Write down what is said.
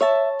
you